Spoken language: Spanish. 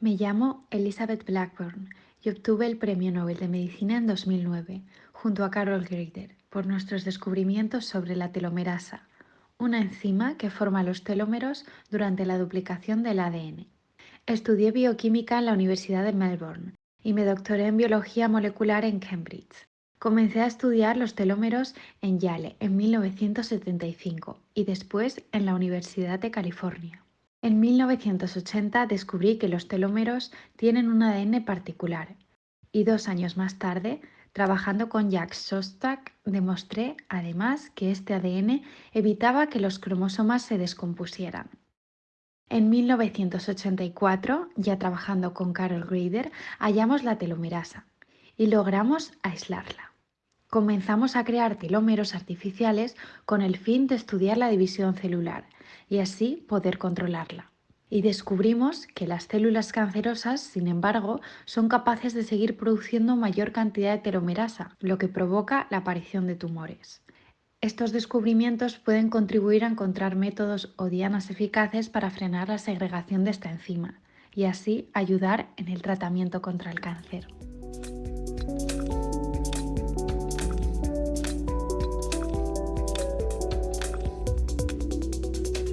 Me llamo Elizabeth Blackburn y obtuve el Premio Nobel de Medicina en 2009, junto a Carol Greider, por nuestros descubrimientos sobre la telomerasa, una enzima que forma los telómeros durante la duplicación del ADN. Estudié bioquímica en la Universidad de Melbourne y me doctoré en biología molecular en Cambridge. Comencé a estudiar los telómeros en Yale en 1975 y después en la Universidad de California. En 1980 descubrí que los telómeros tienen un ADN particular y dos años más tarde, trabajando con Jacques Shostak, demostré además que este ADN evitaba que los cromosomas se descompusieran. En 1984, ya trabajando con Carol Greider, hallamos la telomerasa y logramos aislarla. Comenzamos a crear telómeros artificiales con el fin de estudiar la división celular y así poder controlarla. Y descubrimos que las células cancerosas, sin embargo, son capaces de seguir produciendo mayor cantidad de telomerasa, lo que provoca la aparición de tumores. Estos descubrimientos pueden contribuir a encontrar métodos o dianas eficaces para frenar la segregación de esta enzima y así ayudar en el tratamiento contra el cáncer.